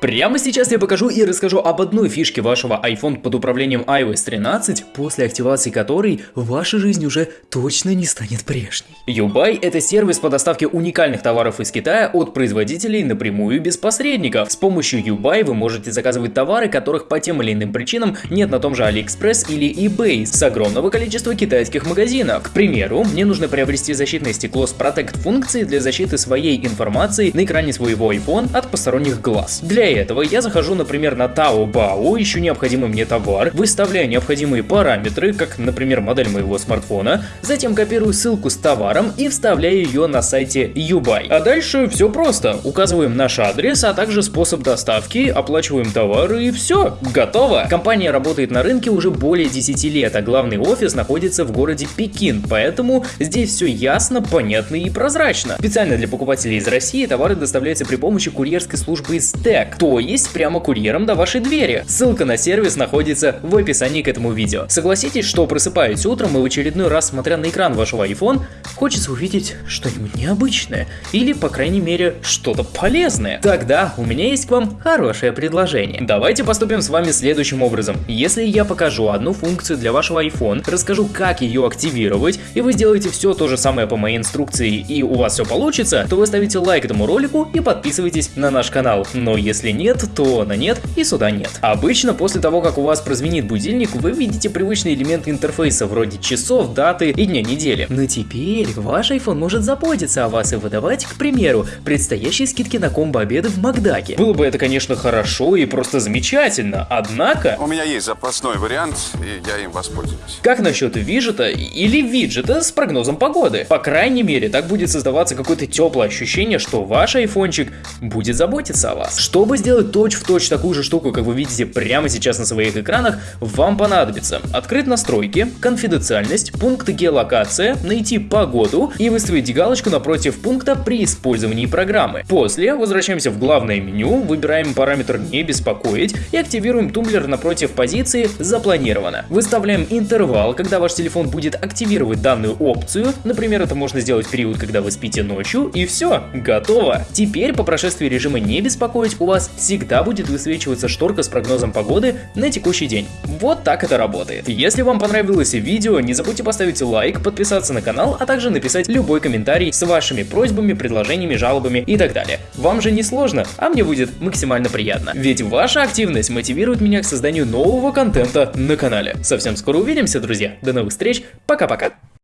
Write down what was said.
Прямо сейчас я покажу и расскажу об одной фишке вашего iPhone под управлением iOS 13, после активации которой ваша жизнь уже точно не станет прежней. Ubuy – это сервис по доставке уникальных товаров из Китая от производителей напрямую без посредников. С помощью Ubuy вы можете заказывать товары, которых по тем или иным причинам нет на том же AliExpress или eBay с огромного количества китайских магазинов. К примеру, мне нужно приобрести защитное стекло с Protect функцией для защиты своей информации на экране своего iPhone от посторонних глаз. Для для этого я захожу, например, на Taobao, ищу необходимый мне товар, выставляю необходимые параметры, как, например, модель моего смартфона, затем копирую ссылку с товаром и вставляю ее на сайте Ubuy. А дальше все просто. Указываем наш адрес, а также способ доставки, оплачиваем товары и все, готово. Компания работает на рынке уже более 10 лет, а главный офис находится в городе Пекин, поэтому здесь все ясно, понятно и прозрачно. Специально для покупателей из России товары доставляются при помощи курьерской службы Stack то есть прямо курьером до вашей двери. Ссылка на сервис находится в описании к этому видео. Согласитесь, что просыпаясь утром и в очередной раз смотря на экран вашего iPhone, хочется увидеть что-нибудь необычное или, по крайней мере, что-то полезное. Тогда у меня есть к вам хорошее предложение. Давайте поступим с вами следующим образом. Если я покажу одну функцию для вашего iPhone, расскажу, как ее активировать, и вы сделаете все то же самое по моей инструкции, и у вас все получится, то вы ставите лайк этому ролику и подписывайтесь на наш канал. Но если если нет, то на нет и сюда нет. Обычно после того, как у вас прозвенит будильник, вы видите привычные элементы интерфейса вроде часов, даты и дня недели. Но теперь ваш iPhone может заботиться о вас и выдавать, к примеру, предстоящие скидки на комбо-обеды в Макдаке. Было бы это, конечно, хорошо и просто замечательно, однако... У меня есть запасной вариант, и я им воспользуюсь. Как насчет виджета или виджета с прогнозом погоды? По крайней мере, так будет создаваться какое-то теплое ощущение, что ваш айфончик будет заботиться о вас. Чтобы сделать точь-в-точь точь такую же штуку, как вы видите прямо сейчас на своих экранах, вам понадобится открыть настройки, конфиденциальность, пункт геолокация, найти погоду и выставить галочку напротив пункта при использовании программы. После возвращаемся в главное меню, выбираем параметр «Не беспокоить» и активируем тумблер напротив позиции «Запланировано». Выставляем интервал, когда ваш телефон будет активировать данную опцию, например, это можно сделать в период, когда вы спите ночью, и все, готово. Теперь по прошествии режима «Не беспокоить» у всегда будет высвечиваться шторка с прогнозом погоды на текущий день. Вот так это работает. Если вам понравилось видео, не забудьте поставить лайк, подписаться на канал, а также написать любой комментарий с вашими просьбами, предложениями, жалобами и так далее. Вам же не сложно, а мне будет максимально приятно. Ведь ваша активность мотивирует меня к созданию нового контента на канале. Совсем скоро увидимся, друзья. До новых встреч. Пока-пока.